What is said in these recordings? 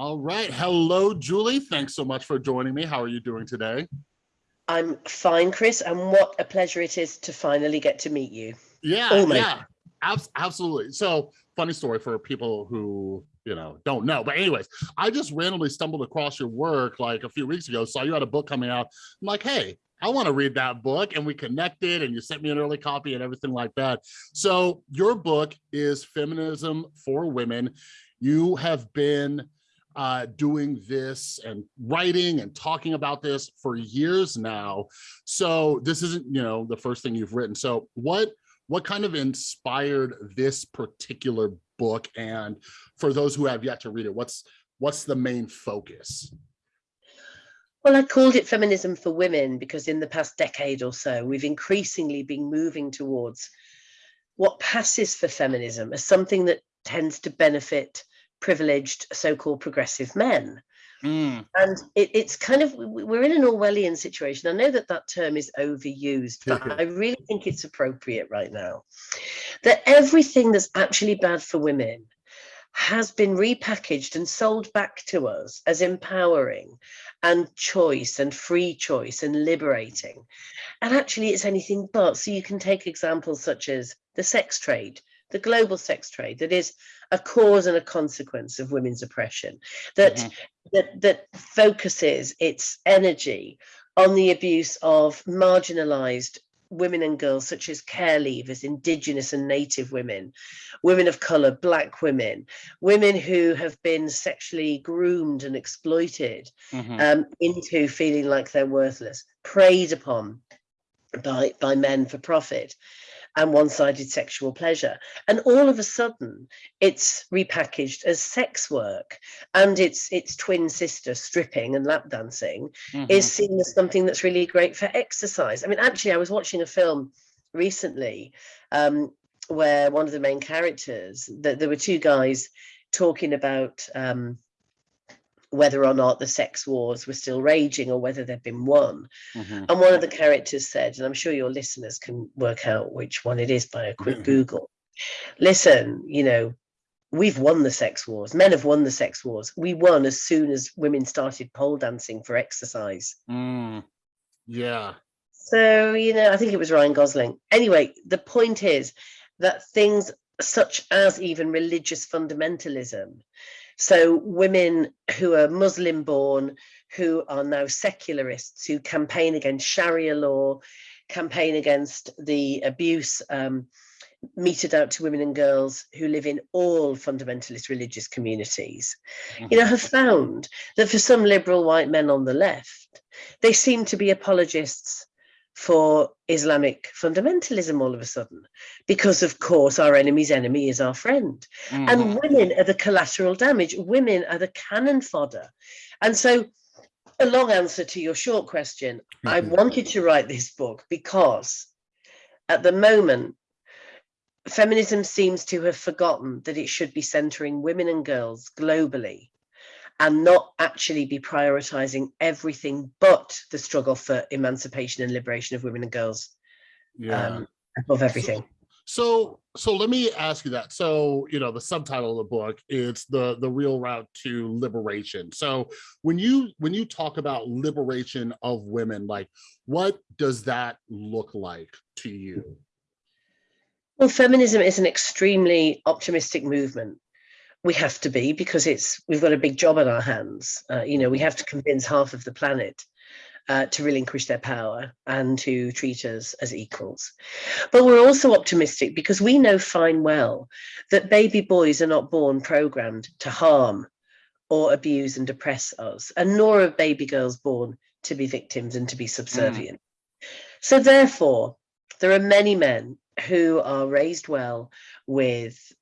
All right. Hello, Julie. Thanks so much for joining me. How are you doing today? I'm fine, Chris, and what a pleasure it is to finally get to meet you. Yeah, my- yeah, abs- absolutely. So, funny story for people who you know don't know. But anyways, I just randomly stumbled across your work like a few weeks ago. Saw you had a book coming out. I'm like, hey, I want to read that book, and we connected, and you sent me an early copy and everything like that. So, your book is Feminism for Women. You have been uh, doing this and writing and talking about this for years now. So this isn't, you know, the first thing you've written. So what what kind of inspired this particular book? And for those who have yet to read it, what's what's the main focus? Well, I called it Feminism for Women because in the past decade or so, we've increasingly been moving towards what passes for feminism as something that tends to benefit privileged so-called progressive men. Mm, And it, it's kind of, we- we're in an Orwellian situation. I know that that term is overused, but I really think it's appropriate right now. That everything that's actually bad for women has been repackaged and sold back to us as empowering and choice and free choice and liberating. And actually, it's anything but. So you can take examples such as the sex trade, the global sex trade, that is a cause and a consequence of women's oppression, that Mhm. that that focuses its energy on the abuse of marginalized women and girls such as care leavers indigenous and native women women of color black women women who have been sexually groomed and exploited mhm, um, into feeling like they're worthless preyed upon by by men for profit and one-sided sexual pleasure and all of a sudden it's repackaged as sex work and its its twin sister stripping and lap dancing mhm. is seen as something that's really great for exercise i mean actually i was watching a film recently um, where one of the main characters that there were two guys talking about um, whether or not the sex wars were still raging or whether they'd been won Mhm. and one of the characters said, and I'm sure your listeners can work out which one it is by a quick Mhm. Google. Listen, you know, we've won the sex wars. Men have won the sex wars. We won as soon as women started pole dancing for exercise. Mm, yeah. So, you know, I think it was Ryan Gosling. Anyway, the point is that things such as even religious fundamentalism, so women who are Muslim born, who are now secularists, who campaign against Sharia law, campaign against the abuse um, meted out to women and girls who live in all fundamentalist religious communities, you know, mhm. have found that for some liberal white men on the left, they seem to be apologists for Islamic fundamentalism all of a sudden, because of course our enemy's enemy is our friend. Mhm. And women are the collateral damage, women are the cannon fodder. And so, a long answer to your short question I Mhm. wanted to write this book because at the moment, feminism seems to have forgotten that it should be centering women and girls globally and not actually be prioritizing everything but the struggle for emancipation and liberation of women and girls yeah. um, above everything. So, so let me ask you that. So, you know, the subtitle of the book is the the real route to liberation. So, when you when you talk about liberation of women, like what does that look like to you? Well, feminism is an extremely optimistic movement. We have to be because it's we've got a big job on our hands. Uh, you know, we have to convince half of the planet uh, to relinquish their power and to treat us as equals. But we're also optimistic because we know fine well that baby boys are not born programmed to harm or abuse and oppress us, and nor are baby girls born to be victims and to be subservient. So therefore, there are many men who are raised well with,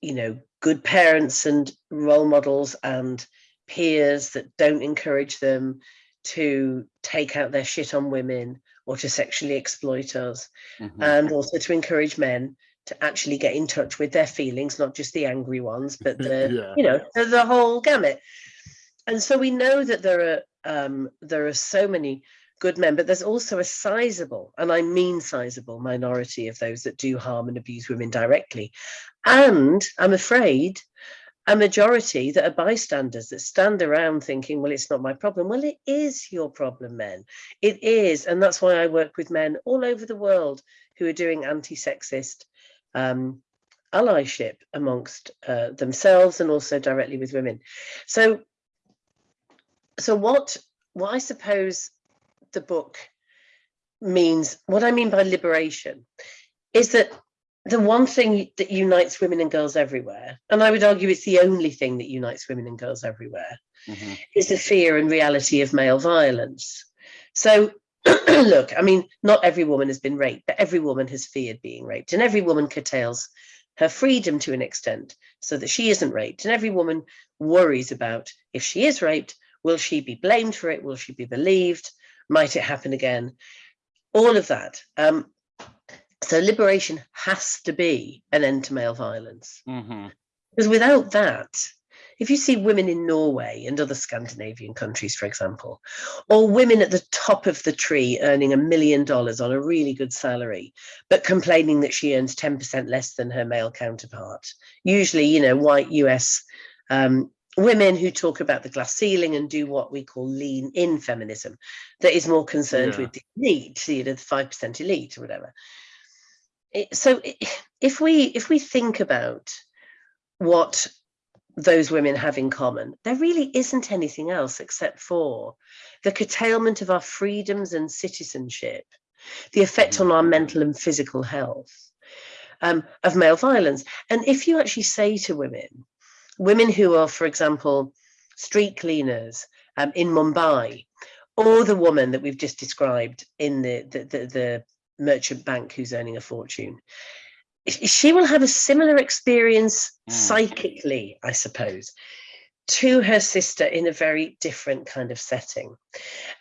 you know, good parents and role models and peers that don't encourage them to take out their shit on women or to sexually exploit us, Mhm. and also to encourage men to actually get in touch with their feelings, not just the angry ones, but the Yeah. you know the, the whole gamut. And so we know that there are um, there are so many good men, but there's also a sizable, and I mean sizable, minority of those that do harm and abuse women directly. And I'm afraid a majority that are bystanders that stand around thinking, well, it's not my problem. Well, it is your problem, men. It is. And that's why I work with men all over the world who are doing anti-sexist um, allyship amongst uh, themselves and also directly with women. So, so what, what I suppose the book means, what I mean by liberation is that the one thing that unites women and girls everywhere, and I would argue it's the only thing that unites women and girls everywhere, mm -hmm. is the fear and reality of male violence. So look, I mean, not every woman has been raped, but every woman has feared being raped, and every woman curtails her freedom to an extent so that she isn't raped. And every woman worries about if she is raped, will she be blamed for it? Will she be believed? Might it happen again? All of that. Um, so liberation has to be an end to male violence. Mm -hmm. Because without that, if you see women in Norway and other Scandinavian countries, for example, or women at the top of the tree earning a million dollars on a really good salary, but complaining that she earns 10% less than her male counterpart, usually, you know, white US um, women who talk about the glass ceiling and do what we call lean in feminism, that is more concerned yeah. with the elite, you know, the 5% elite or whatever so if we if we think about what those women have in common, there really isn't anything else except for the curtailment of our freedoms and citizenship, the effect on our mental and physical health um, of male violence. And if you actually say to women, women who are, for example, street cleaners um, in Mumbai, or the woman that we've just described in the, the, the, the merchant bank who's earning a fortune she will have a similar experience mm. psychically i suppose to her sister in a very different kind of setting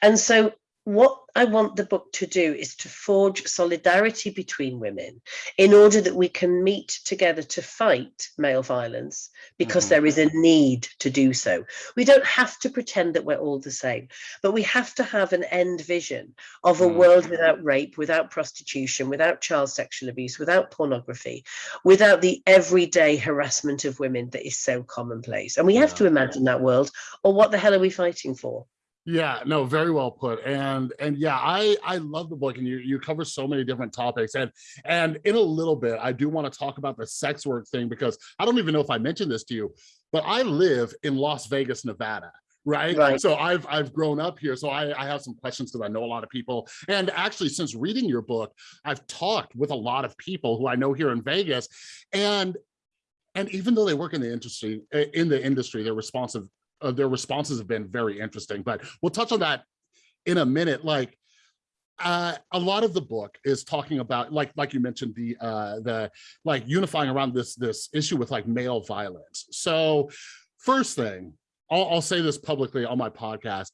and so what I want the book to do is to forge solidarity between women in order that we can meet together to fight male violence because mm -hmm. there is a need to do so. We don't have to pretend that we're all the same, but we have to have an end vision of a mm -hmm. world without rape, without prostitution, without child sexual abuse, without pornography, without the everyday harassment of women that is so commonplace. And we have yeah. to imagine that world or what the hell are we fighting for? Yeah, no, very well put. And and yeah, I I love the book and you you cover so many different topics. And and in a little bit, I do want to talk about the sex work thing because I don't even know if I mentioned this to you, but I live in Las Vegas, Nevada. Right? right. So I've I've grown up here. So I, I have some questions because I know a lot of people. And actually, since reading your book, I've talked with a lot of people who I know here in Vegas. And and even though they work in the industry eh, in the industry, they're responsive uh, their responses have been very interesting, but we'll touch on that in a minute. Like uh, a lot of the book is talking about, like, like you mentioned, the uh, the like unifying around this this issue with like male violence. So, first thing, I'll, I'll say this publicly on my podcast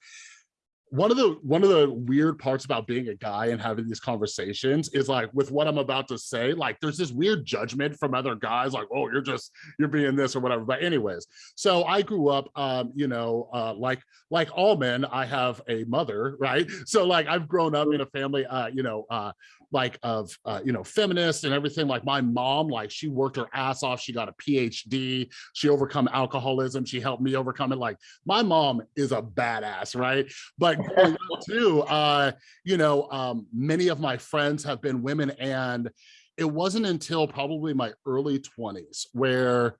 one of the one of the weird parts about being a guy and having these conversations is like with what I'm about to say, like there's this weird judgment from other guys, like, oh, you're just you're being this or whatever. But anyways, so I grew up, um, you know, uh, like like all men, I have a mother, right? So like I've grown up in a family, uh, you know, uh, like of uh, you know feminist and everything like my mom like she worked her ass off she got a phd she overcome alcoholism she helped me overcome it like my mom is a badass right but too uh you know um many of my friends have been women and it wasn't until probably my early 20s where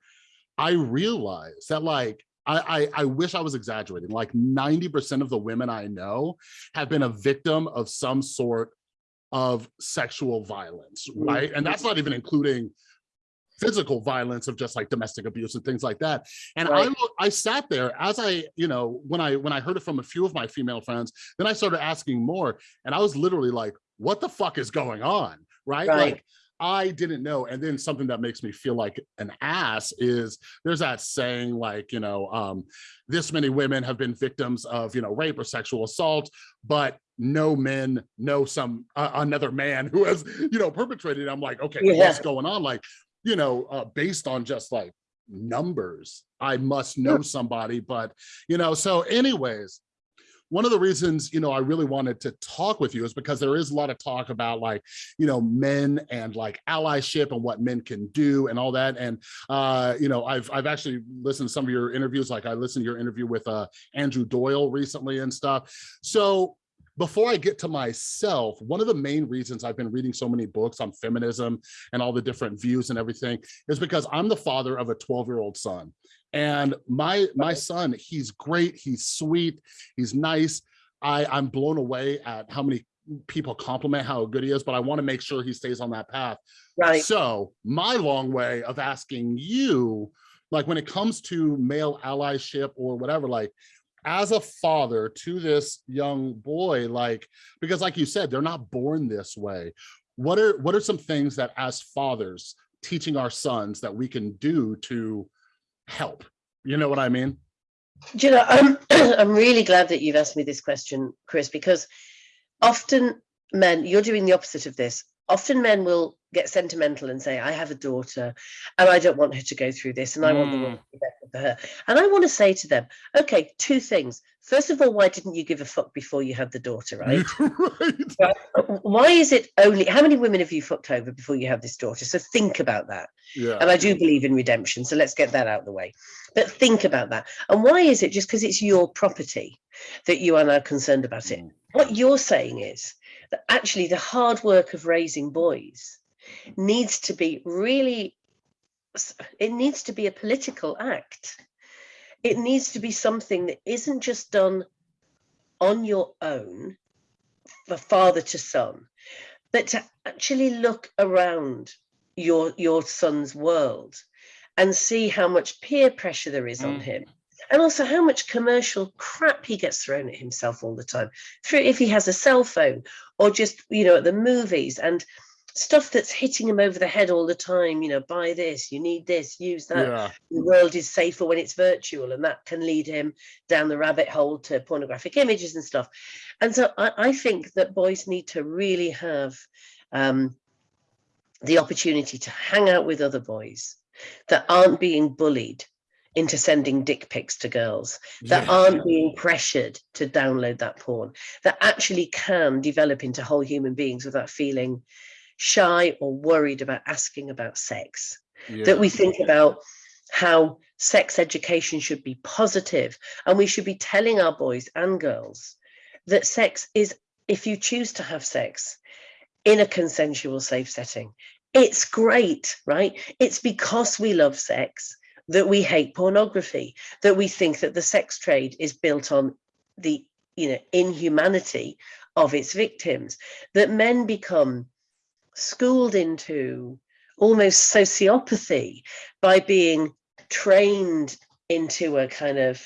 i realized that like I, I, I, wish I was exaggerating. Like 90% of the women I know have been a victim of some sort of sexual violence, right? And that's not even including physical violence of just like domestic abuse and things like that. And right. I I sat there as I, you know, when I when I heard it from a few of my female friends, then I started asking more and I was literally like, what the fuck is going on? Right? right. Like I didn't know. And then something that makes me feel like an ass is there's that saying like, you know, um, this many women have been victims of, you know, rape or sexual assault, but no men know some uh, another man who has, you know, perpetrated. I'm like, okay, yeah. what's going on? Like, you know, uh, based on just like numbers, I must know somebody, but, you know, so anyways, one of the reasons, you know, I really wanted to talk with you is because there is a lot of talk about like, you know, men and like allyship and what men can do and all that. And, uh, you know, I've, I've actually listened to some of your interviews, like I listened to your interview with uh, Andrew Doyle recently and stuff. So before I get to myself, one of the main reasons I've been reading so many books on feminism and all the different views and everything is because I'm the father of a 12 year old son. And my my son, he's great, he's sweet, he's nice. I, I'm blown away at how many people compliment how good he is, but I want to make sure he stays on that path. Right. So my long way of asking you, like when it comes to male allyship or whatever, like as a father to this young boy, like, because like you said, they're not born this way. What are what are some things that as fathers teaching our sons that we can do to help? You know what I mean? Do you know, I'm, I'm really glad that you've asked me this question, Chris, because often men, you're doing the opposite of this. Often men will get sentimental and say, I have a daughter and I don't want her to go through this and I want the world hmm. to be better her. And I want to say to them, okay, two things. First of all, why didn't you give a fuck before you had the daughter, right? right. Why is it only, how many women have you fucked over before you have this daughter? So think about that. Yeah. And I do believe in redemption. So let's get that out of the way. But think about that. And why is it just because it's your property that you are now concerned about it? Mm. What you're saying is that actually the hard work of raising boys needs to be really, it needs to be a political act. It needs to be something that isn't just done on your own, for father to son, but to actually look around your your son's world and see how much peer pressure there is on Mm. him and also how much commercial crap he gets thrown at himself all the time through if he has a cell phone or just you know at the movies and stuff that's hitting him over the head all the time you know buy this you need this use that Yeah. the world is safer when it's virtual and that can lead him down the rabbit hole to pornographic images and stuff and so i, I think that boys need to really have um, the opportunity to hang out with other boys that aren't being bullied into sending dick pics to girls that Yeah. aren't being pressured to download that porn that actually can develop into whole human beings without feeling shy or worried about asking about sex Yeah. that we think about how sex education should be positive and we should be telling our boys and girls that sex is if you choose to have sex in a consensual safe setting it's great right it's because we love sex that we hate pornography that we think that the sex trade is built on the you know inhumanity of its victims that men become schooled into almost sociopathy by being trained into a kind of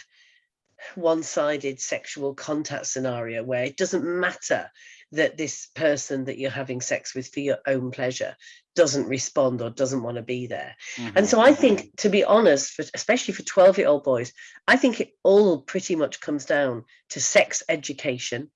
one-sided sexual contact scenario where it doesn't matter that this person that you're having sex with for your own pleasure doesn't respond or doesn't want to be there and Mhm. so I think, to be honest, for, especially for 12 year old boys, I think it all pretty much comes down to sex education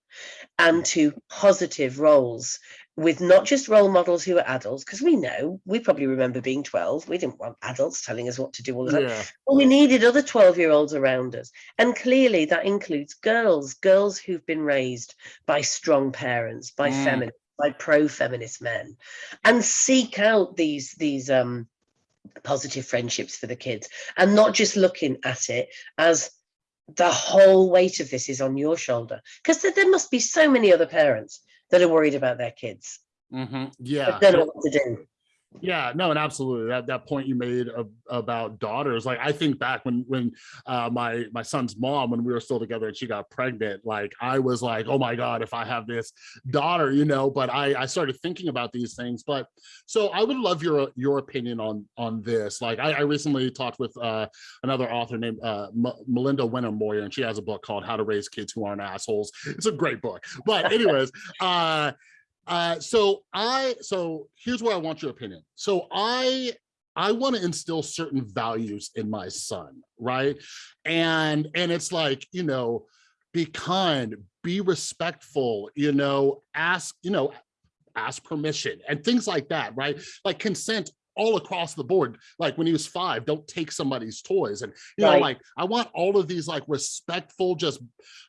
and to positive roles with not just role models who are adults, because we know, we probably remember being 12, we didn't want adults telling us what to do all the time. Yeah. Well, we needed other 12 year olds around us. And clearly that includes girls, girls who've been raised by strong parents, by Mm. feminists, by pro-feminist men, and seek out these these um positive friendships for the kids and not just looking at it as the whole weight of this is on your shoulder because there, there must be so many other parents that are worried about their kids Mhm. Yeah. that don't know what to do Yeah, no, and absolutely that that point you made of, about daughters. Like I think back when when uh, my my son's mom, when we were still together, and she got pregnant. Like I was like, oh my god, if I have this daughter, you know. But I I started thinking about these things. But so I would love your your opinion on on this. Like I, I recently talked with uh, another author named uh, Melinda Wenner Moyer, and she has a book called How to Raise Kids Who Aren't Assholes. It's a great book. But anyways, uh, so I so here's where I want your opinion. So I I want to instill certain values in my son, right? And and it's like, you know, be kind, be respectful, you know, ask, you know, ask permission and things like that, right? Like consent all across the board. Like when he was five, don't take somebody's toys. And you know, like I want all of these like respectful, just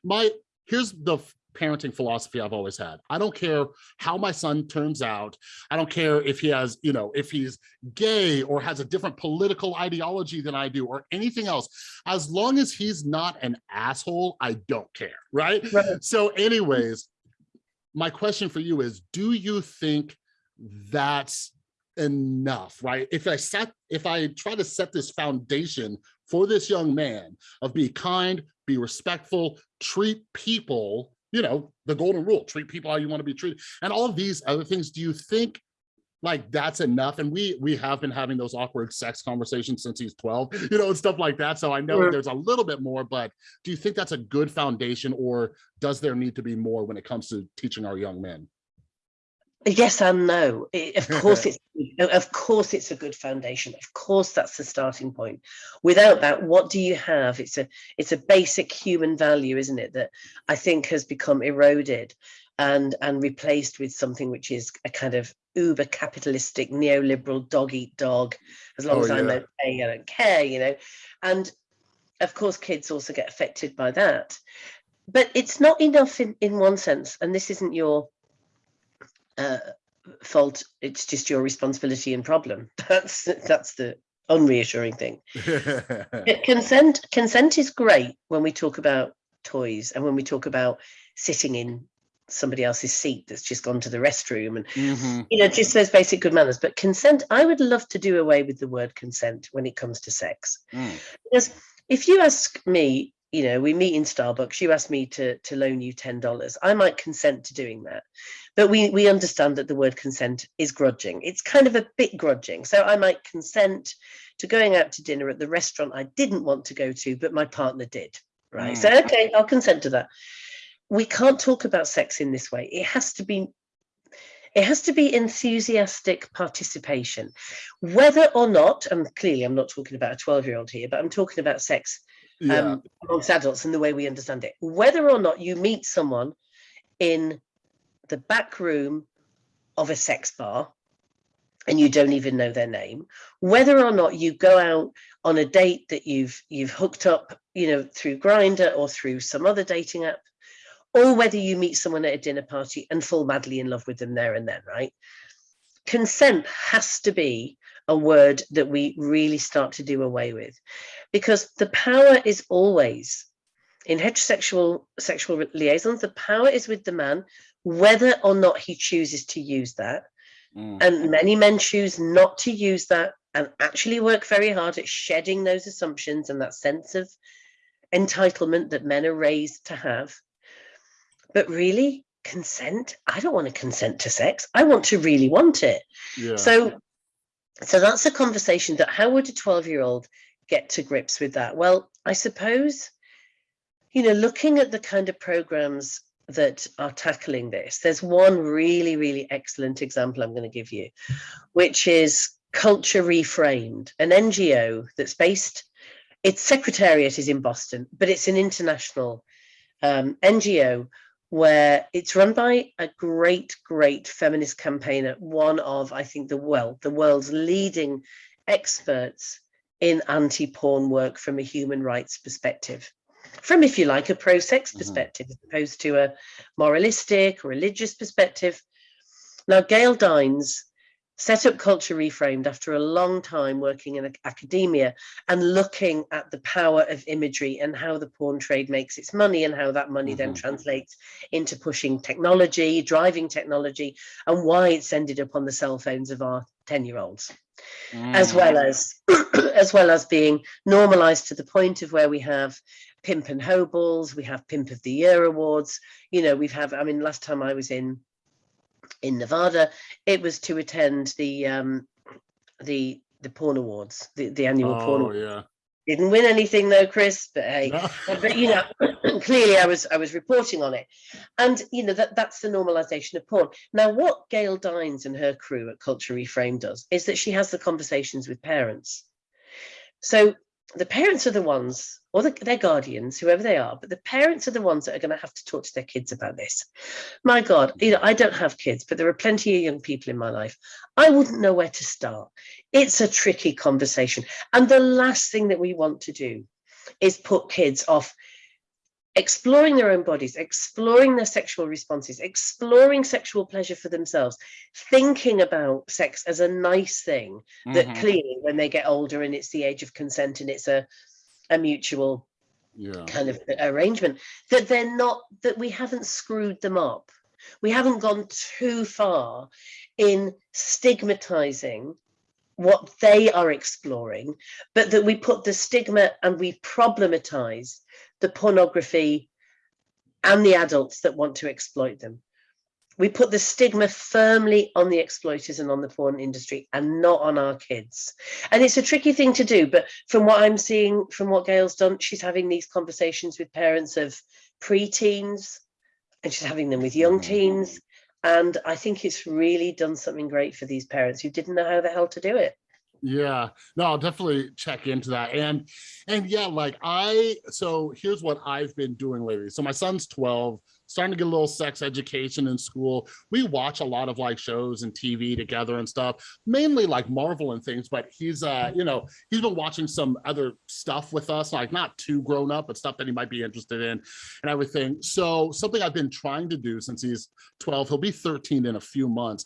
my here's the parenting philosophy I've always had. I don't care how my son turns out. I don't care if he has, you know, if he's gay or has a different political ideology than I do or anything else. As long as he's not an asshole, I don't care, right? Right. So anyways, my question for you is, do you think that's enough, right? If I set, if I try to set this foundation for this young man of be kind, be respectful, treat people, you know, the golden rule, treat people how you want to be treated, and all of these other things, do you think like that's enough? And we we have been having those awkward sex conversations since he's 12, you know, and stuff like that. So I know Sure. there's a little bit more, but do you think that's a good foundation or does there need to be more when it comes to teaching our young men? Yes and no. Of course, it's of course it's a good foundation. Of course, that's the starting point. Without that, what do you have? It's a it's a basic human value, isn't it? That I think has become eroded and and replaced with something which is a kind of uber capitalistic neoliberal dog eat dog. As long Oh, as I'm yeah. okay, I don't care, you know. And of course, kids also get affected by that. But it's not enough in in one sense, and this isn't your uh, fault it's just your responsibility and problem that's that's the unreassuring thing consent consent is great when we talk about toys and when we talk about sitting in somebody else's seat that's just gone to the restroom and Mhm. you know just those basic good manners but consent i would love to do away with the word consent when it comes to sex Mm. because if you ask me you know we meet in starbucks you ask me to to loan you $10 i might consent to doing that. But we we understand that the word consent is grudging. It's kind of a bit grudging. So i might consent to going out to dinner at the restaurant i didn't want to go to but my partner did right? So hmm. okay i'll consent to that. We can't talk about sex in this way. It has to be it has to be enthusiastic participation. Whether or not and clearly i'm not talking about a 12 year old here but i'm talking about sex Yeah. um, amongst adults and the way we understand it. Whether or not you meet someone in the back room of a sex bar and you don't even know their name, whether or not you go out on a date that you've you've hooked up, you know, through Grindr or through some other dating app, or whether you meet someone at a dinner party and fall madly in love with them there and then, right? Consent has to be a word that we really start to do away with. Because the power is always in heterosexual sexual liaisons the power is with the man whether or not he chooses to use that. Mm. and many men choose not to use that and actually work very hard at shedding those assumptions and that sense of entitlement that men are raised to have. But really consent i don't want to consent to sex. I want to really want it. Yeah. so so that's a conversation that how would a 12 year old get to grips with that? Well i suppose you know looking at the kind of programs that are tackling this there's one really really excellent example i'm going to give you which is culture reframed an ngo that's based its secretariat is in boston but it's an international um, ngo where it's run by a great, great feminist campaigner, one of, I think, the well, the world's leading experts in anti-porn work from a human rights perspective. From, if you like, a pro-sex Mhm. perspective, as opposed to a moralistic or religious perspective. Now, Gail Dines set up Culture Reframed after a long time working in academia and looking at the power of imagery and how the porn trade makes its money and how that money then Mhm. translates into pushing technology, driving technology, and why it's ended up on the cell phones of our 10 year olds as Mm. well as as well as being normalized to the point of where we have pimp and hoballs we have pimp of the year awards you know we've have i mean last time i was in in nevada it was to attend the um the the porn awards the, the annual porn Oh, awards. yeah. didn't win anything though chris but hey No. but you know clearly i was i was reporting on it and you know that that's the normalization of porn now what gail dines and her crew at culture reframe does is that she has the conversations with parents so the parents are the ones or the, their guardians whoever they are but the parents are the ones that are going to have to talk to their kids about this. My god you know i don't have kids but there are plenty of young people in my life. I wouldn't know where to start. It's a tricky conversation. And the last thing that we want to do is put kids off exploring their own bodies, exploring their sexual responses, exploring sexual pleasure for themselves, thinking about sex as a nice thing that Mhm. clearly when they get older and it's the age of consent and it's a, a mutual Yeah. kind of arrangement, that they're not, that we haven't screwed them up. We haven't gone too far in stigmatizing what they are exploring, but that we put the stigma and we problematize the pornography and the adults that want to exploit them. We put the stigma firmly on the exploiters and on the porn industry and not on our kids. And it's a tricky thing to do, but from what I'm seeing, from what Gail's done, she's having these conversations with parents of preteens and she's having them with young Mhm. teens. And I think it's really done something great for these parents who didn't know how the hell to do it. Yeah, no, I'll definitely check into that. And and yeah, like I so here's what I've been doing lately. So my son's 12, starting to get a little sex education in school. We watch a lot of like shows and TV together and stuff, mainly like Marvel and things, but he's uh, you know, he's been watching some other stuff with us, like not too grown up, but stuff that he might be interested in and everything. So something I've been trying to do since he's 12, he'll be 13 in a few months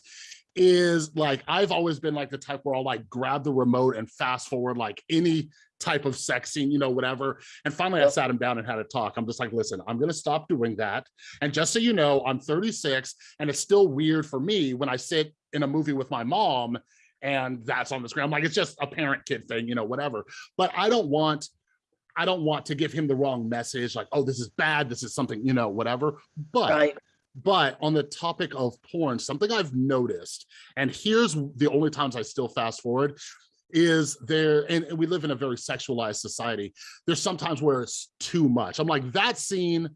is like I've always been like the type where I'll like grab the remote and fast forward like any type of sex scene, you know, whatever. And finally I sat him down and had a talk. I'm just like, listen, I'm gonna stop doing that. And just so you know, I'm 36 and it's still weird for me when I sit in a movie with my mom and that's on the screen. I'm like, it's just a parent kid thing, you know, whatever. But I don't want I don't want to give him the wrong message, like, oh, this is bad, this is something, you know, whatever. But Right. But on the topic of porn, something I've noticed, and here's the only times I still fast forward, is there, and we live in a very sexualized society. There's sometimes where it's too much. I'm like, that scene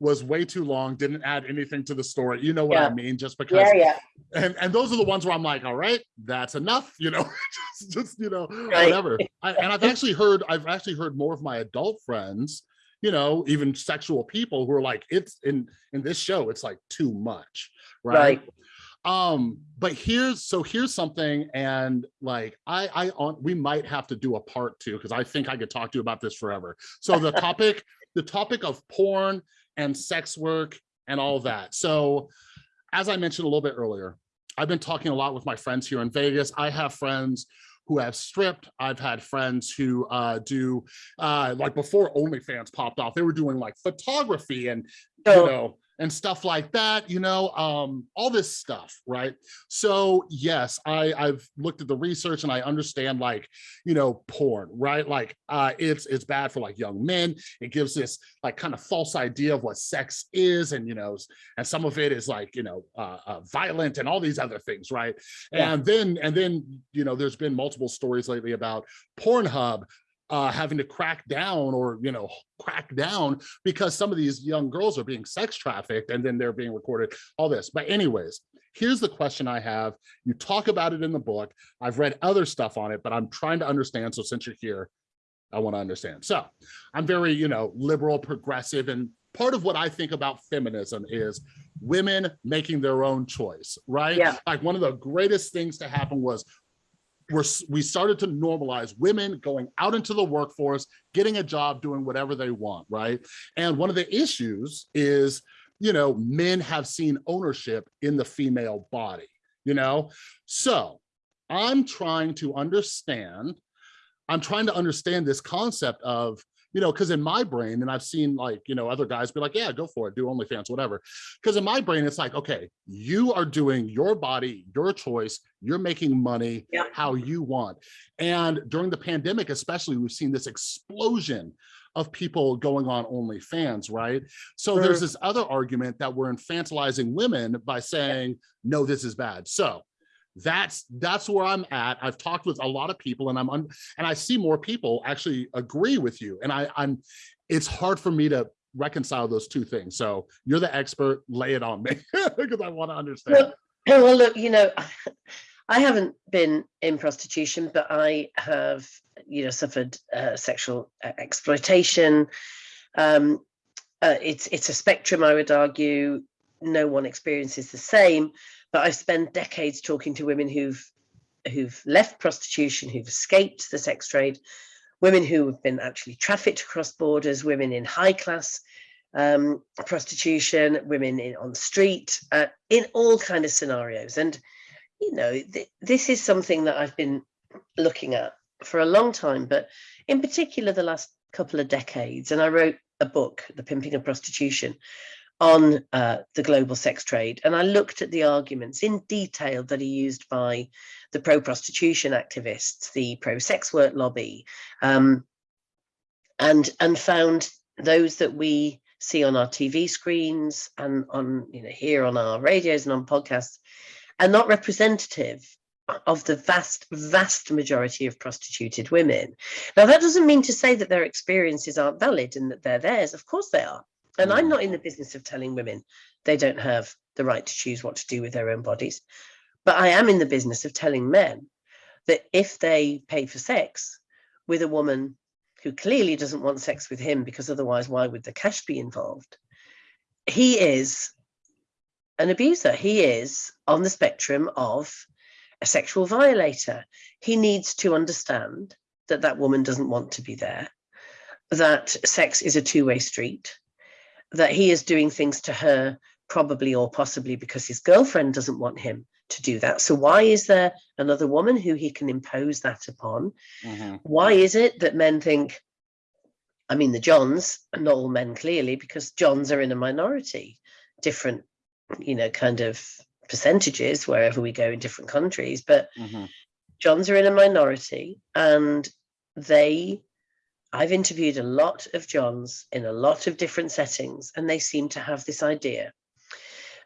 was way too long, didn't add anything to the story. You know what I mean? Just because, Yeah, yeah. and, and those are the ones where I'm like, all right, that's enough, you know, just, just, you know, Right. whatever. I, and I've actually heard, I've actually heard more of my adult friends, you know, even sexual people who are like, it's in, in this show, it's like too much, right? Right. Um, but here's, so here's something, and like, I, I, on, we might have to do a part two, because I think I could talk to you about this forever. So the topic, the topic of porn and sex work and all that. So as I mentioned a little bit earlier, I've been talking a lot with my friends here in Vegas. I have friends who have stripped. I've had friends who uh, do, uh, like before OnlyFans popped off, they were doing like photography and, you know, and stuff like that, you know, um, all this stuff, right? So yes, I, I've looked at the research and I understand like, you know, porn, right? Like uh, it's it's bad for like young men. It gives this like kind of false idea of what sex is, and you know, and some of it is like you know, uh, uh, violent and all these other things, right? Yeah. And then and then you know, there's been multiple stories lately about Pornhub uh, having to crack down or you know crack down because some of these young girls are being sex trafficked and then they're being recorded all this. But anyways here's the question i have. You talk about it in the book. I've read other stuff on it but i'm trying to understand. So since you're here i want to understand. So i'm very you know liberal progressive and part of what i think about feminism is women making their own choice right? Yeah. like one of the greatest things to happen was we're, we started to normalize women going out into the workforce, getting a job, doing whatever they want, right? And one of the issues is, you know, men have seen ownership in the female body, you know? So I'm trying to understand, I'm trying to understand this concept of, you know, because in my brain, and I've seen like, you know, other guys be like, yeah, go for it, do OnlyFans, whatever. Because in my brain, it's like, okay, you are doing your body, your choice, you're making money Yeah. how you want. And during the pandemic, especially, we've seen this explosion of people going on OnlyFans, right? So there's Mm. this other argument that we're infantilizing women by saying, no, this is bad. So that's that's where I'm at. I've talked with a lot of people and I'm and I see more people actually agree with you. And I, I'm it's hard for me to reconcile those two things. So you're the expert, lay it on me because I want to understand. Look, well, look, you know, I haven't been in prostitution, but I have, you know, suffered uh, sexual uh, exploitation. Um, uh, it's it's a spectrum, I would argue. No one experiences the same, but I've spent decades talking to women who've who've left prostitution, who've escaped the sex trade, women who have been actually trafficked across borders, women in high class um, prostitution, women in, on the street, uh, in all kind of scenarios. And, you know, th this is something that I've been looking at for a long time, but in particular the last couple of decades. And I wrote a book, The Pimping of Prostitution, on uh, the global sex trade. And I looked at the arguments in detail that are used by the pro-prostitution activists, the pro-sex work lobby, um, and, and found those that we see on our TV screens and on, you know, here on our radios and on podcasts are not representative of the vast, vast majority of prostituted women. Now, that doesn't mean to say that their experiences aren't valid and that they're theirs. Of course they are. And I'm mm. not in the business of telling women they don't have the right to choose what to do with their own bodies. But I am in the business of telling men that if they pay for sex with a woman who clearly doesn't want sex with him because otherwise why would the cash be involved? He is an abuser. He is on the spectrum of a sexual violator. He needs to understand that that woman doesn't want to be there, that sex is a two-way street, that he is doing things to her probably or possibly because his girlfriend doesn't want him to do that. So why is there another woman who he can impose that upon? Mm -hmm. Why is it that men think, I mean, the Johns, not all men clearly, because Johns are in a minority, different, you know, kind of percentages wherever we go in different countries, but mm -hmm. Johns are in a minority and they I've interviewed a lot of Johns in a lot of different settings, and they seem to have this idea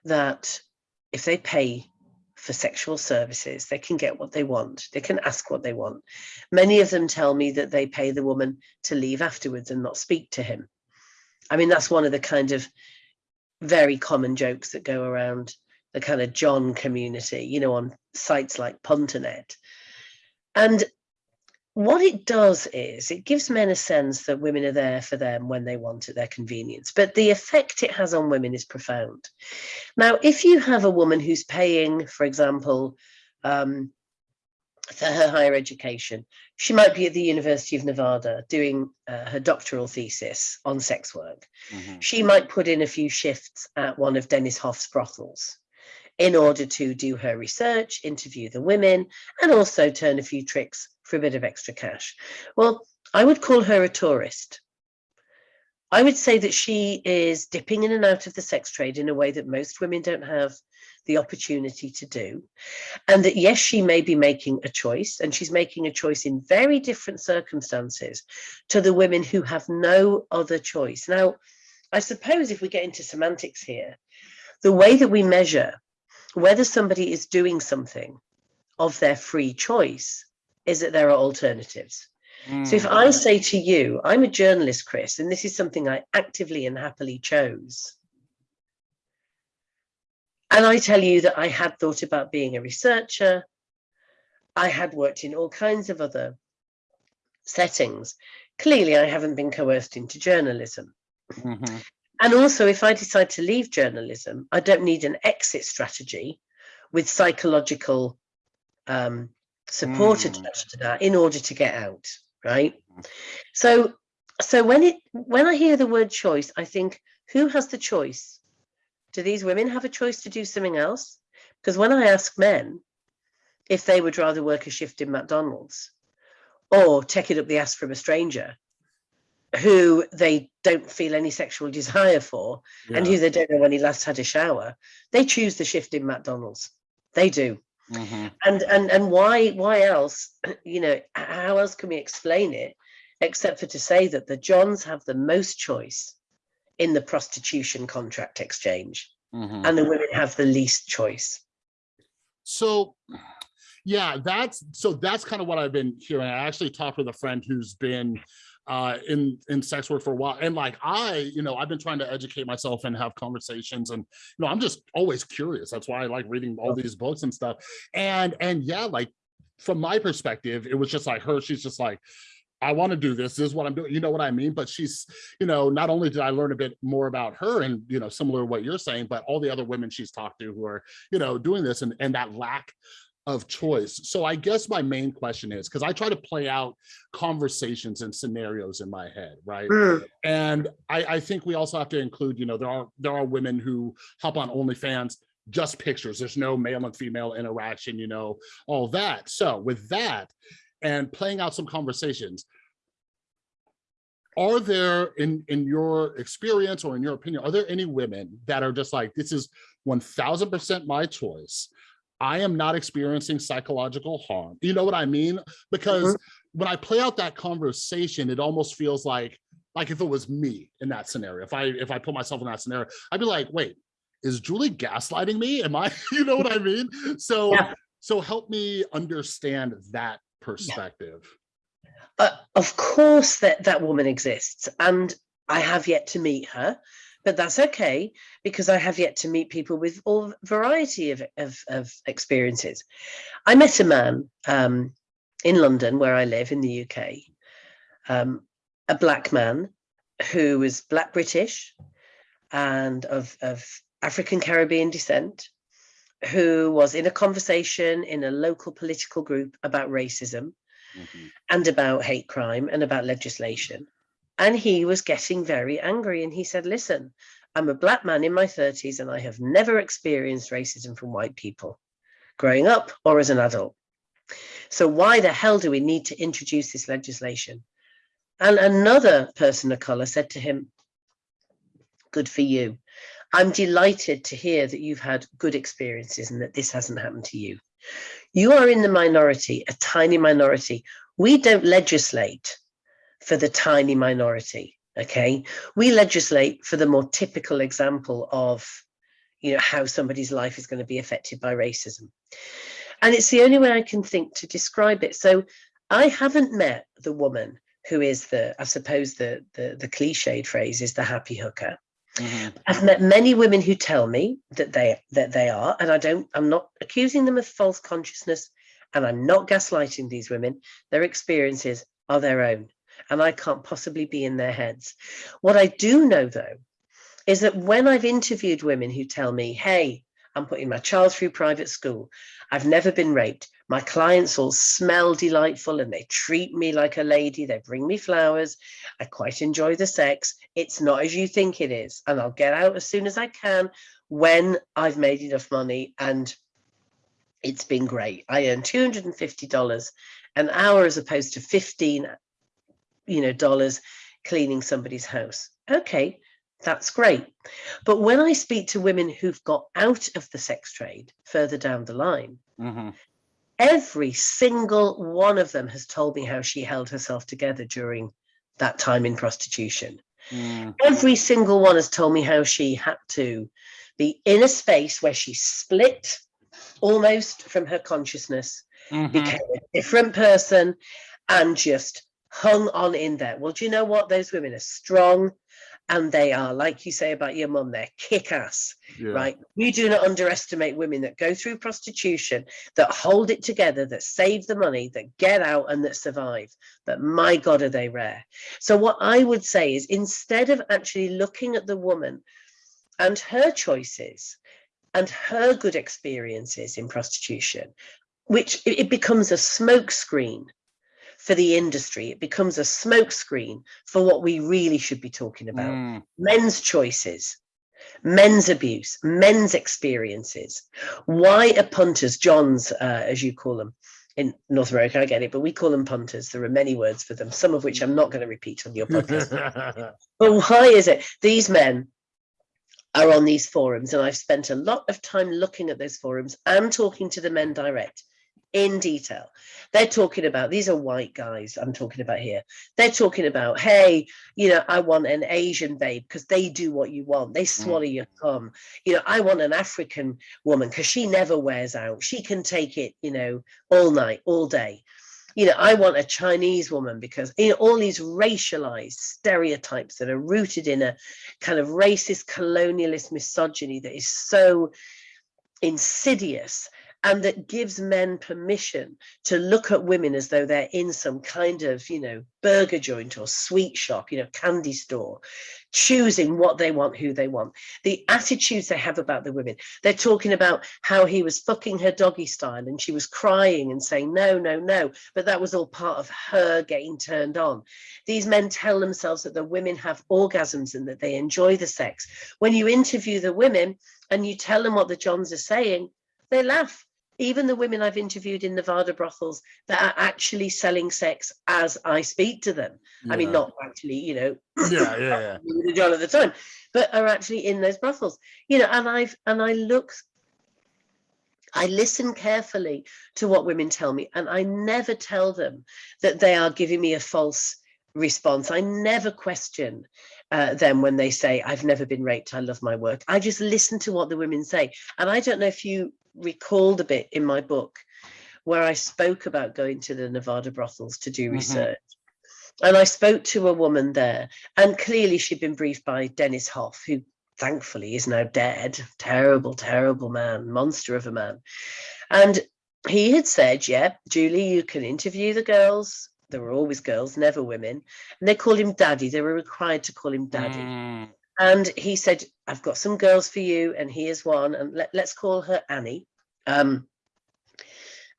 that if they pay for sexual services, they can get what they want. They can ask what they want. Many of them tell me that they pay the woman to leave afterwards and not speak to him. I mean, that's one of the kind of very common jokes that go around the kind of John community, you know, on sites like Punternet. And what it does is it gives men a sense that women are there for them when they want at their convenience. But the effect it has on women is profound. Now, if you have a woman who's paying, for example, um, for her higher education, she might be at the University of Nevada doing uh, her doctoral thesis on sex work. Mm -hmm. She might put in a few shifts at one of Dennis Hof's brothels in order to do her research, interview the women, and also turn a few tricks for a bit of extra cash. Well, I would call her a tourist. I would say that she is dipping in and out of the sex trade in a way that most women don't have the opportunity to do. And that, yes, she may be making a choice, and she's making a choice in very different circumstances to the women who have no other choice. Now, I suppose if we get into semantics here, the way that we measure whether somebody is doing something of their free choice is that there are alternatives. Mm. So if I hmm. say to you, I'm a journalist, Chris, and this is something I actively and happily chose, and I tell you that I had thought about being a researcher, I had worked in all kinds of other settings. Clearly, I haven't been coerced into journalism. Mm -hmm. And also, if I decide to leave journalism, I don't need an exit strategy with psychological um, support mm. attached to that in order to get out, right? Hmm. So, so when it when I hear the word choice, I think, who has the choice? Do these women have a choice to do something else? Because when I ask men if they would rather work a shift in McDonald's or take it up the ass from a stranger, who they don't feel any sexual desire for yeah. and who they don't know when he last had a shower they choose the shift in mcdonald's they do mm -hmm. and and and why why else you know how else can we explain it except for to say that the johns have the most choice in the prostitution contract exchange mm -hmm. and the women have the least choice so yeah that's so that's kind of what i've been hearing i actually talked with a friend who's been uh, in in sex work for a while. And like I, you know, I've been trying to educate myself and have conversations, and you know, I'm just always curious. That's why I like reading all these books and stuff. And and yeah, like from my perspective, it was just like her. She's just like. I want to do this. This is what I'm doing. You know what I mean? But she's, you know, not only did I learn a bit more about her and, you know, similar to what you're saying, but all the other women she's talked to who are, you know, doing this and, and that lack of choice. So I guess my main question is, because I try to play out conversations and scenarios in my head, right? Mm, And I, I think we also have to include, you know, there are there are women who hop on OnlyFans, just pictures. There's no male and female interaction, you know, all that. So with that and playing out some conversations, are there in in your experience or in your opinion, are there any women that are just like, this is 1000% my choice. I am not experiencing psychological harm. You know what I mean? Because when I play out that conversation, it almost feels like like if it was me in that scenario, if I if I put myself in that scenario, I'd be like, wait, is Julie gaslighting me? Am I, you know what I mean? So Yeah. so help me understand that perspective. uh, of course that that woman exists and i have yet to meet her but that's okay because i have yet to meet people with all variety of, of, of experiences i met a man um, in london where i live in the uk um, a black man who was black british and of, of african caribbean descent who was in a conversation in a local political group about racism Mhm. and about hate crime and about legislation. And he was getting very angry. And he said, Listen, I'm a black man in my 30s and I have never experienced racism from white people growing up or as an adult. So why the hell do we need to introduce this legislation? And another person of color said to him, Good for you. I'm delighted to hear that you've had good experiences and that this hasn't happened to you. You are in the minority, a tiny minority. We don't legislate for the tiny minority, okay? We legislate for the more typical example of, you know, how somebody's life is going to be affected by racism. And it's the only way I can think to describe it. So I haven't met the woman who is the, I suppose the the, the cliched phrase is the happy hooker. Mhm. I've met many women who tell me that they that they are, and I don't. I'm not accusing them of false consciousness, and I'm not gaslighting these women. Their experiences are their own, and I can't possibly be in their heads. What I do know, though, is that when I've interviewed women who tell me, "Hey, I'm putting my child through private school. I've never been raped. My clients all smell delightful and they treat me like a lady. They bring me flowers. I quite enjoy the sex. It's not as you think it is. And I'll get out as soon as I can when I've made enough money and it's been great. I earn $250 an hour as opposed to 15, you know, dollars cleaning somebody's house. Okay, that's great. But when I speak to women who've got out of the sex trade further down the line, Mhm. every single one of them has told me how she held herself together during that time in prostitution. Mm. Every single one has told me how she had to be in a space where she split almost from her consciousness, Mhm. became a different person, and just hung on in there. Well, do you know what? Those women are strong and they are, like you say about your mum, they're kick ass Yeah. right? We do not underestimate women that go through prostitution, that hold it together, that save the money, that get out and that survive. But my God, are they rare. So, what I would say is instead of actually looking at the woman and her choices and her good experiences in prostitution, which it, it becomes a smokescreen for the industry, it becomes a smokescreen for what we really should be talking about Mm. men's choices, men's abuse, men's experiences. Why are punters, Johns, uh, as you call them in North America? I get it, but we call them punters. There are many words for them, some of which I'm not going to repeat on your podcast. but why is it these men? Are on these forums, and I've spent a lot of time looking at those forums and talking to the men direct in detail. They're talking about these are white guys I'm talking about here. They're talking about, hey, you know, I want an Asian babe because they do what you want. They mm. swallow your cum. You know, I want an African woman because she never wears out. She can take it, you know, all night, all day. You know, I want a Chinese woman because you know all these racialized stereotypes that are rooted in a kind of racist colonialist misogyny that is so insidious and that gives men permission to look at women as though they're in some kind of, you know, burger joint or sweet shop, you know, candy store, choosing what they want, who they want, the attitudes they have about the women. They're talking about how he was fucking her doggy style and she was crying and saying, no, no, no. But that was all part of her getting turned on. These men tell themselves that the women have orgasms and that they enjoy the sex. When you interview the women and you tell them what the Johns are saying, they laugh even the women I've interviewed in Nevada brothels that are actually selling sex as I speak to them. Yeah. I mean, not actually, you know, yeah, yeah, yeah. John at the time, but are actually in those brothels, you know, and I've and I look, I listen carefully to what women tell me, and I never tell them that they are giving me a false response. I never question uh, them when they say, I've never been raped, I love my work. I just listen to what the women say. And I don't know if you recalled a bit in my book where I spoke about going to the Nevada brothels to do mm -hmm. research. And I spoke to a woman there, and clearly she'd been briefed by Dennis Hof, who thankfully is now dead. Terrible, terrible man, monster of a man. And he had said, Yeah, Julie, you can interview the girls. There were always girls, never women. And they called him daddy. They were required to call him daddy. Mm. And he said, I've got some girls for you, and here's one, and let, us call her Annie. Um,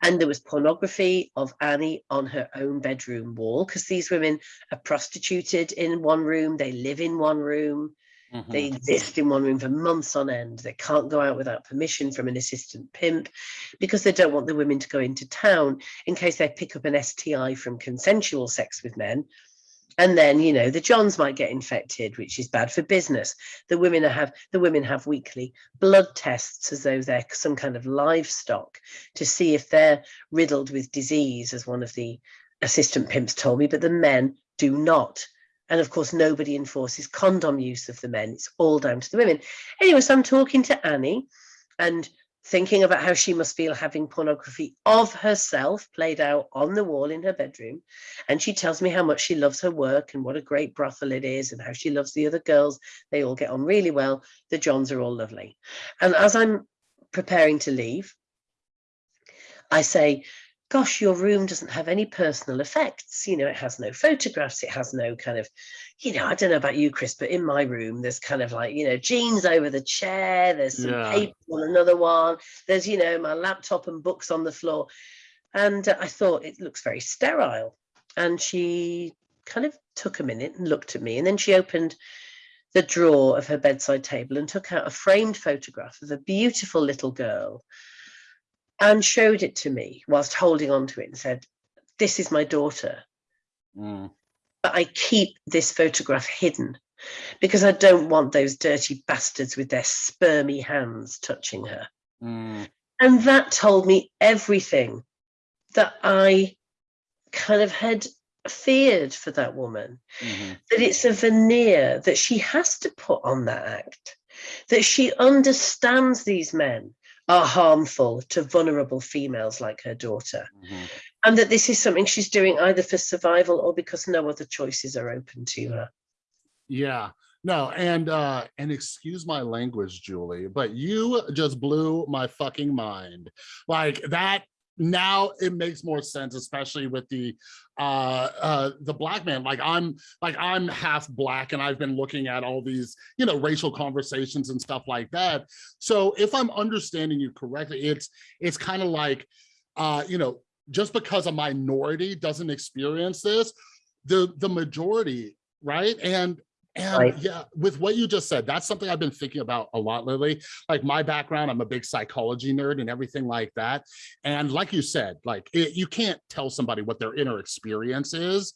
and there was pornography of Annie on her own bedroom wall because these women are prostituted in one room, they live in one room, mm -hmm. they exist in one room for months on end. They can't go out without permission from an assistant pimp because they don't want the women to go into town in case they pick up an STI from consensual sex with men and then you know the johns might get infected which is bad for business. The women have the women have weekly blood tests as though they're some kind of livestock to see if they're riddled with disease as one of the assistant pimps told me but the men do not. And of course nobody enforces condom use of the men. It's all down to the women. Anyway so i'm talking to annie and thinking about how she must feel having pornography of herself played out on the wall in her bedroom. And she tells me how much she loves her work and what a great brothel it is and how she loves the other girls. They all get on really well. The Johns are all lovely. And as I'm preparing to leave, I say, gosh, your room doesn't have any personal effects. You know, it has no photographs. It has no kind of, you know, I don't know about you, Chris, but in my room, there's kind of like, you know, jeans over the chair. There's some yeah. paper on another one. There's, you know, my laptop and books on the floor. And uh, I thought it looks very sterile. And she kind of took a minute and looked at me. And then she opened the drawer of her bedside table and took out a framed photograph of a beautiful little girl and showed it to me whilst holding on to it and said, this is my daughter. Mm. But I keep this photograph hidden because I don't want those dirty bastards with their spermy hands touching her. Mm. And that told me everything that I kind of had feared for that woman. Mm -hmm. That it's a veneer that she has to put on that act, that she understands these men are harmful to vulnerable females like her daughter. Mm -hmm. And that this is something she's doing either for survival or because no other choices are open to her. Yeah, no, and uh, and excuse my language, Julie, but you just blew my fucking mind. Like that now it makes more sense especially with the uh uh the black man. Like i'm like i'm half black and i've been looking at all these you know racial conversations and stuff like that. So if i'm understanding you correctly it's it's kind of like uh you know just because a minority doesn't experience this the the majority right? And and right. yeah, with what you just said, that's something I've been thinking about a lot lately. Like my background, I'm a big psychology nerd and everything like that. And like you said, like it, you can't tell somebody what their inner experience is,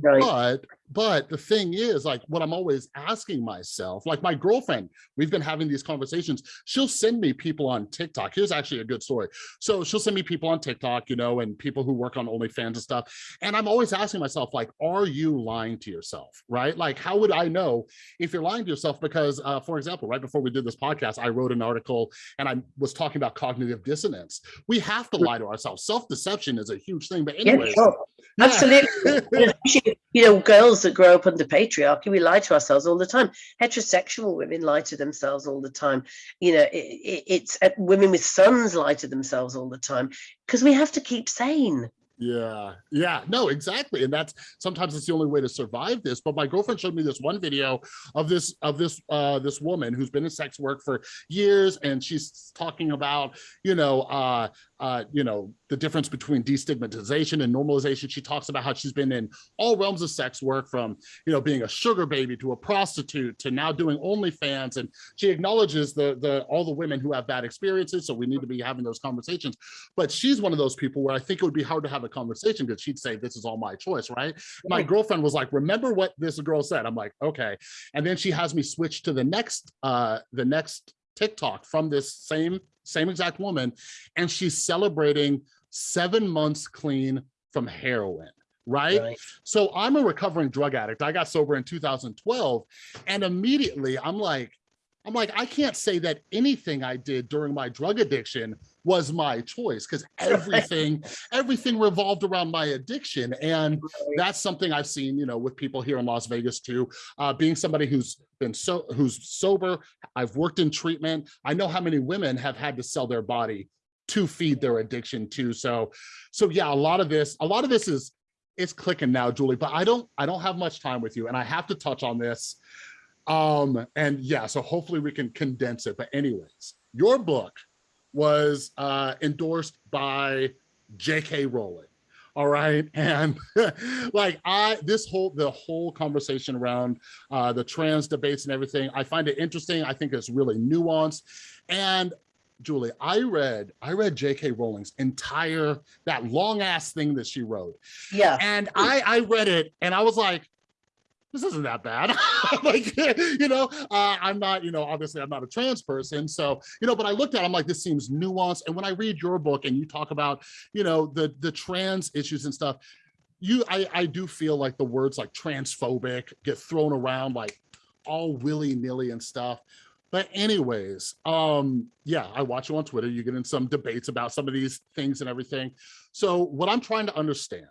Right. But but the thing is like what I'm always asking myself, like my girlfriend, we've been having these conversations. She'll send me people on TikTok. Here's actually a good story. So she'll send me people on TikTok, you know, and people who work on OnlyFans and stuff. And I'm always asking myself, like, are you lying to yourself? Right? Like, how would I know if you're lying to yourself? Because uh, for example, right before we did this podcast, I wrote an article and I was talking about cognitive dissonance. We have to lie to ourselves. Self-deception is a huge thing. But anyway yeah, sure. absolutely. you know, girls that grow up under patriarchy, we lie to ourselves all the time. Heterosexual women lie to themselves all the time. You know, it, it, it's uh, women with sons lie to themselves all the time because we have to keep sane. Yeah, yeah, no, exactly. And that's sometimes it's the only way to survive this. But my girlfriend showed me this one video of this of this uh this woman who's been in sex work for years and she's talking about, you know, uh uh, you know, the difference between destigmatization and normalization. She talks about how she's been in all realms of sex work from, you know, being a sugar baby to a prostitute to now doing OnlyFans. And she acknowledges the, the all the women who have bad experiences. So we need to be having those conversations. But she's one of those people where I think it would be hard to have a conversation because she'd say, this is all my choice, right? My girlfriend was like, remember what this girl said? I'm like, okay. And then she has me switch to the next, uh, the next TikTok from this same, same exact woman. And she's celebrating seven months clean from heroin, right? Right. So I'm a recovering drug addict. I got sober in 2012 and immediately I'm like, I'm like, I can't say that anything I did during my drug addiction was my choice because everything, everything revolved around my addiction. And that's something I've seen, you know, with people here in Las Vegas too. Uh, being somebody who's been so who's sober, I've worked in treatment. I know how many women have had to sell their body to feed their addiction too. So, so yeah, a lot of this, a lot of this is it's clicking now, Julie. But I don't, I don't have much time with you, and I have to touch on this. Um, and yeah, so hopefully we can condense it. But anyways, your book was uh, endorsed by J.K. Rowling. All right. And like I, this whole, the whole conversation around uh, the trans debates and everything, I find it interesting. I think it's really nuanced. And Julie, I read, I read J.K. Rowling's entire, that long ass thing that she wrote. Yeah. And I, I read it and I was like, this isn't that bad. like, you know, uh, I'm not, you know, obviously I'm not a trans person. So, you know, but I looked at it, I'm like, this seems nuanced. And when I read your book and you talk about, you know, the, the trans issues and stuff, you, I, I do feel like the words like transphobic get thrown around like all willy nilly and stuff. But anyways, um, yeah, I watch you on Twitter. You get in some debates about some of these things and everything. So what I'm trying to understand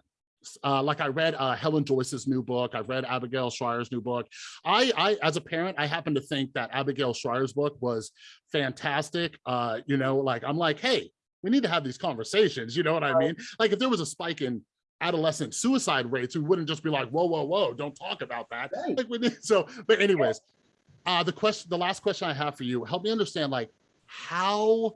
uh, like I read uh, Helen Joyce's new book. I've read Abigail Shrier's new book. I, I, as a parent, I happen to think that Abigail Shrier's book was fantastic. Uh, you know, like I'm like, hey, we need to have these conversations. You know what I mean? Like if there was a spike in adolescent suicide rates, we wouldn't just be like, whoa, whoa, whoa, don't talk about that. Right. Like we need, so, but anyways, uh, the question, the last question I have for you, help me understand like how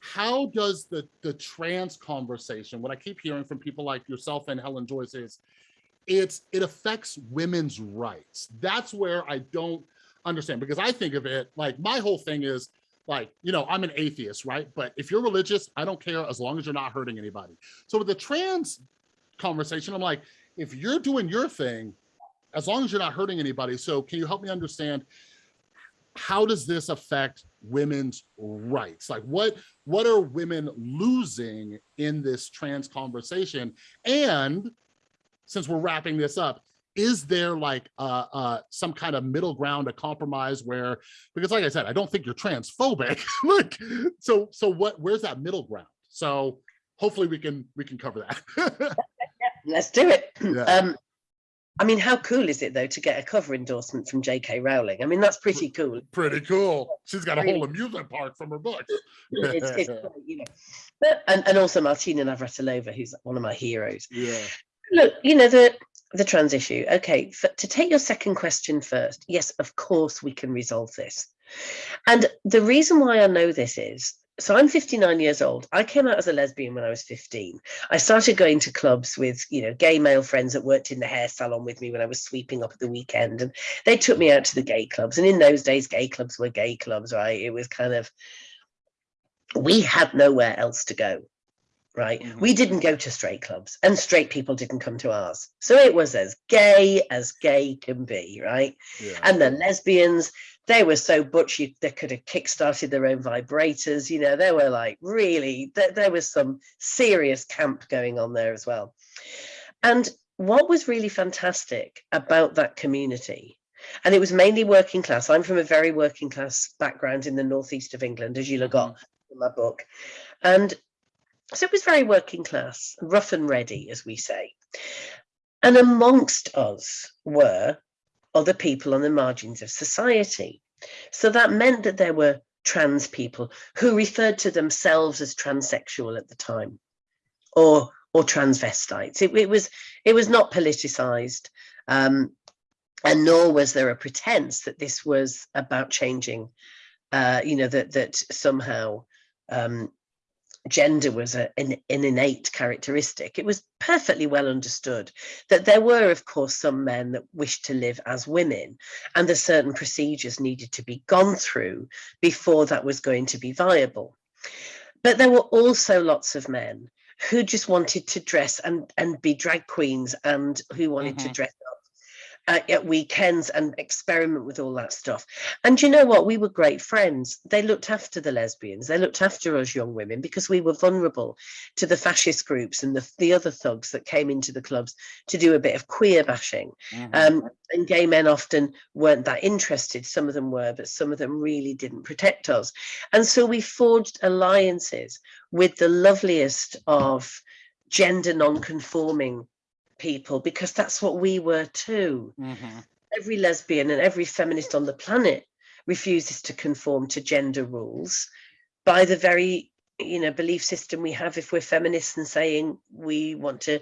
how does the the trans conversation what i keep hearing from people like yourself and helen joyce is it's it affects women's rights. That's where i don't understand because i think of it like my whole thing is like you know i'm an atheist right? But if you're religious i don't care as long as you're not hurting anybody. So with the trans conversation i'm like if you're doing your thing as long as you're not hurting anybody so can you help me understand how does this affect women's rights? Like what what are women losing in this trans conversation? And since we're wrapping this up is there like uh uh some kind of middle ground a compromise where because like i said i don't think you're transphobic. Like so so what where's that middle ground? So hopefully we can we can cover that. Let's do it. Yeah. Um, I mean, how cool is it though to get a cover endorsement from J.K. Rowling? I mean, that's pretty cool. pretty cool she's got a whole amusement park from her books It's, it's great, you know. But, and, and also Martina Navratilova, who's one of my heroes. yeah Look, you know the the trans issue. Okay, f to take your second question first. Yes, of course we can resolve this. And the reason why I know this is so I'm 59 years old. I came out as a lesbian when I was 15. I started going to clubs with, you know, gay male friends that worked in the hair salon with me when I was sweeping up at the weekend. And they took me out to the gay clubs. And in those days, gay clubs were gay clubs, right? It was kind of, we had nowhere else to go, right? Mhm. We didn't go to straight clubs and straight people didn't come to ours. So it was as gay as gay can be, right? yeah and the lesbians they were so butch you, they could have kick-started their own vibrators you know they were like really there, there was some serious camp going on there as well. And what was really fantastic about that community and it was mainly working class i'm from a very working class background in the northeast of england as you'll have got mm-hmm. in my book. And so it was very working class rough and ready as we say. And amongst us were other people on the margins of society. So that meant that there were trans people who referred to themselves as transsexual at the time or or transvestites. It, it was it was not politicized. Um, and nor was there a pretense that this was about changing, uh, you know, that that somehow um, gender was a, an, an, innate characteristic. It was perfectly well understood that there were, of course, some men that wished to live as women, and that certain procedures needed to be gone through before that was going to be viable. But there were also lots of men who just wanted to dress and, and be drag queens and who wanted mm -hmm. to mm-hmm. dress uh, at weekends and experiment with all that stuff. And you know what? We were great friends. They looked after the lesbians. They looked after us young women because we were vulnerable to the fascist groups and the, the other thugs that came into the clubs to do a bit of queer bashing. Mm -hmm. um, and gay men often weren't that interested. Some of them were, but some of them really didn't protect us. And so we forged alliances with the loveliest of gender non-conforming people because that's what we were too. Mm -hmm. Every lesbian and every feminist on the planet refuses to conform to gender rules by the very you know belief system we have if we're feminists and saying we want to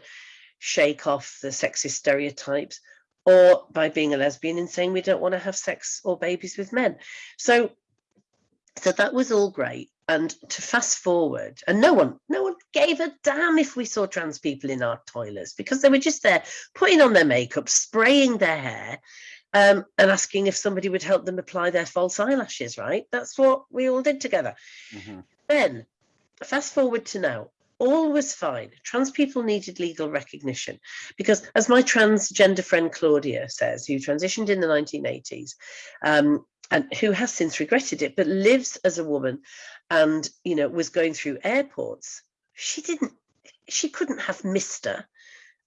shake off the sexist stereotypes or by being a lesbian and saying we don't want to have sex or babies with men so so that was all great and to fast forward and no one no one gave a damn if we saw trans people in our toilets because they were just there putting on their makeup spraying their hair um, and asking if somebody would help them apply their false eyelashes right? That's what we all did together. Mm -hmm. then fast forward to now all was fine. Trans people needed legal recognition because as my transgender friend claudia says who transitioned in the 1980s um, and who has since regretted it, but lives as a woman and, you know, was going through airports. She didn't, she couldn't have Mr.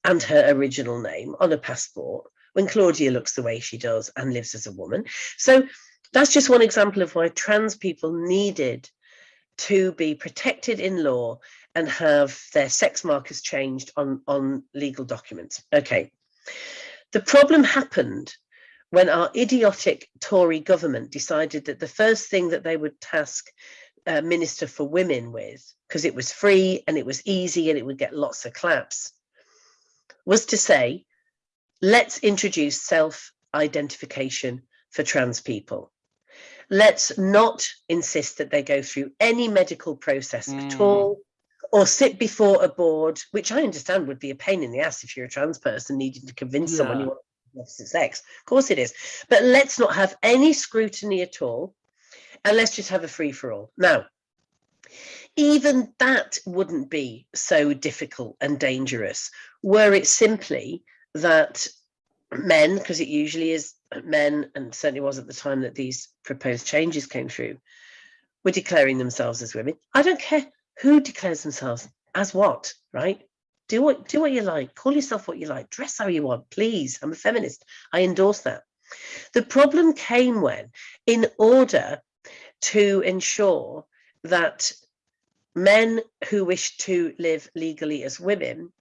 and her original name on a passport when Claudia looks the way she does and lives as a woman. So that's just one example of why trans people needed to be protected in law and have their sex markers changed on, on legal documents. Okay. The problem happened when our idiotic Tory government decided that the first thing that they would task a Minister for Women with, because it was free and it was easy and it would get lots of claps, was to say, let's introduce self-identification for trans people. Let's not insist that they go through any medical process mm. at all or sit before a board, which I understand would be a pain in the ass if you're a trans person needing to convince yeah. someone you want opposite sex. Of course it is. But let's not have any scrutiny at all. And let's just have a free for all. Now, even that wouldn't be so difficult and dangerous were it simply that men, because it usually is men, and certainly was at the time that these proposed changes came through, were declaring themselves as women. I don't care who declares themselves as what, right? Do what do what you like. Call yourself what you like. Dress how you want please. I'm a feminist. I endorse that. The problem came when in order to ensure that men who wish to live legally as women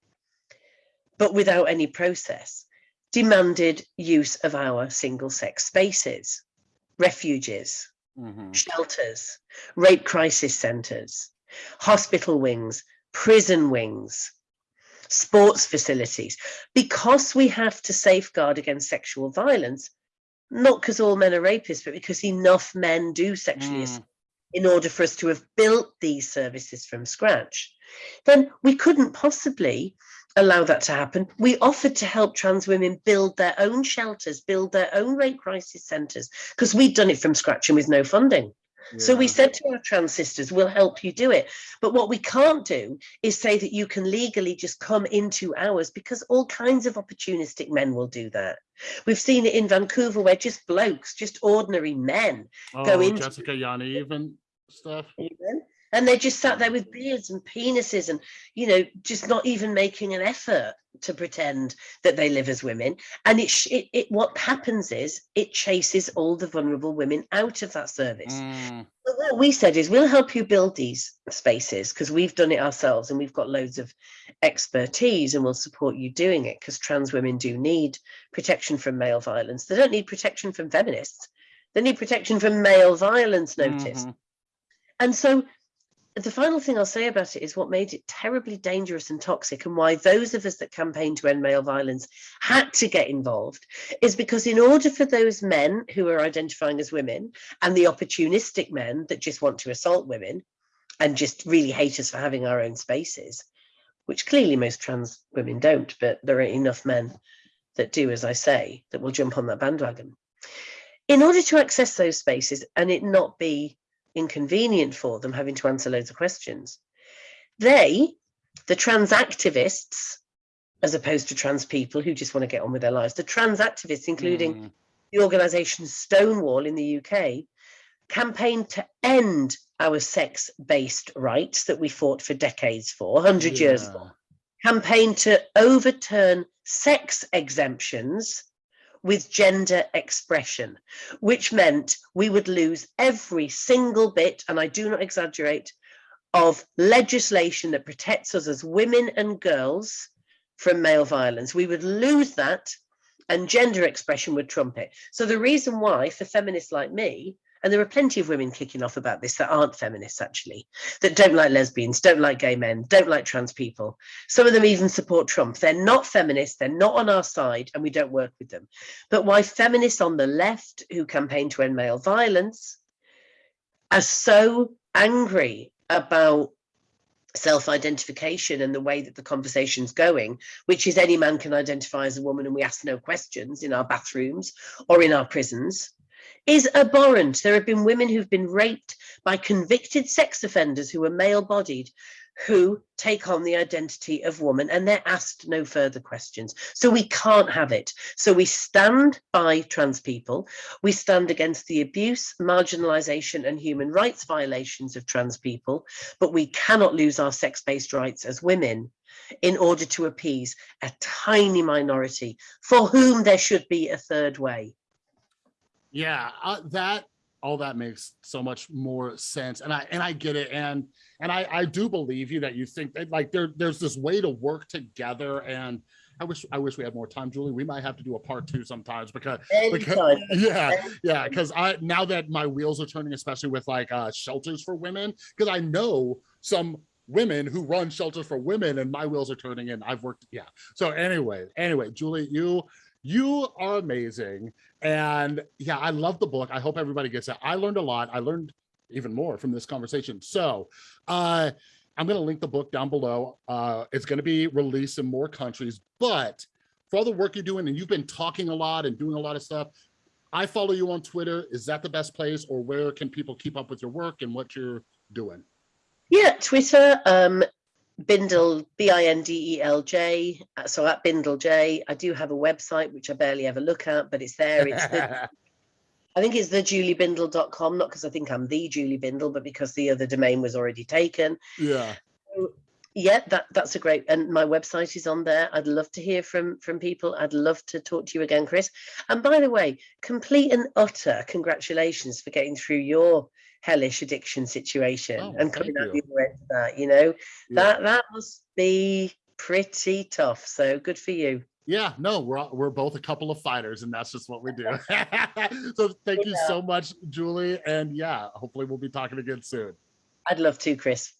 but without any process demanded use of our single sex spaces refuges mm -hmm. shelters rape crisis centers hospital wings prison wings sports facilities, because we have to safeguard against sexual violence, not because all men are rapists, but because enough men do sexually mm. in order for us to have built these services from scratch, then we couldn't possibly allow that to happen. We offered to help trans women build their own shelters, build their own rape crisis centres, because we'd done it from scratch and with no funding. So we said to our trans sisters, we'll help you do it. But what we can't do is say that you can legally just come into ours because all kinds of opportunistic men will do that. We've seen it in Vancouver where just blokes, just ordinary men oh, go into Jessica Yaniv and stuff. Even, and they just sat there with beards and penises and you know just not even making an effort to pretend that they live as women and it, it, it what happens is it chases all the vulnerable women out of that service mm. what we said is we'll help you build these spaces because we've done it ourselves and we've got loads of expertise and we'll support you doing it because trans women do need protection from male violence. They don't need protection from feminists. They need protection from male violence notice. Mhm. And so the final thing I'll say about it is what made it terribly dangerous and toxic and why those of us that campaign to end male violence had to get involved is because in order for those men who are identifying as women and the opportunistic men that just want to assault women and just really hate us for having our own spaces, which clearly most trans women don't, but there are enough men that do, as I say, that will jump on that bandwagon. In order to access those spaces and it not be inconvenient for them having to answer loads of questions. They, the trans activists, as opposed to trans people who just want to get on with their lives, the trans activists, including Mm. the organisation Stonewall in the UK, campaigned to end our sex based rights that we fought for decades for, 100 years Yeah. ago, campaigned to overturn sex exemptions with gender expression, which meant we would lose every single bit, and I do not exaggerate, of legislation that protects us as women and girls from male violence. We would lose that, and gender expression would trump it. So, the reason why, for feminists like me, and there are plenty of women kicking off about this that aren't feminists actually, that don't like lesbians, don't like gay men, don't like trans people. Some of them even support Trump. They're not feminists, they're not on our side, and we don't work with them. But why feminists on the left who campaign to end male violence are so angry about self-identification and the way that the conversation's going, which is any man can identify as a woman and we ask no questions in our bathrooms or in our prisons, is abhorrent. There have been women who've been raped by convicted sex offenders who are male-bodied who take on the identity of woman and they're asked no further questions. So we can't have it. So we stand by trans people. We stand against the abuse, marginalization and human rights violations of trans people, but we cannot lose our sex-based rights as women in order to appease a tiny minority for whom there should be a third way. Yeah, uh, that all that makes so much more sense, and I and I get it, and and I I do believe you that you think that like there there's this way to work together, and I wish I wish we had more time, Julie. We might have to do a part two sometimes because because yeah yeah because i now that my wheels are turning especially with like uh shelters for women because i know some women who run shelters for women and my wheels are turning and i've worked yeah. So anyway anyway julie you you are amazing. And yeah i love the book. I hope everybody gets it. I learned a lot. I learned even more from this conversation. So uh i'm going to link the book down below. Uh it's going to be released in more countries. But for all the work you're doing and you've been talking a lot and doing a lot of stuff i follow you on twitter. Is that the best place or where can people keep up with your work and what you're doing? Yeah, Twitter, um, Bindel, B-I-N-D-E-L-J. uh, So at Bindel J, I do have a website which I barely ever look at, but it's there. It's the, I think it's the thejuliebindel.com, not because I think I'm the Julie Bindel, but because the other domain was already taken. yeah Yeah, that that's a great and my website is on there. I'd love to hear from from people. I'd love to talk to you again, Chris. And by the way, complete and utter congratulations for getting through your hellish addiction situation Oh, and coming out the other end of that. You know, yeah. that that must be pretty tough. So good for you. Yeah, no, we're all- we're both a couple of fighters, and that's just what we do. so thank you so much, Julie, and yeah, hopefully we'll be talking again soon. I'd love to, Chris.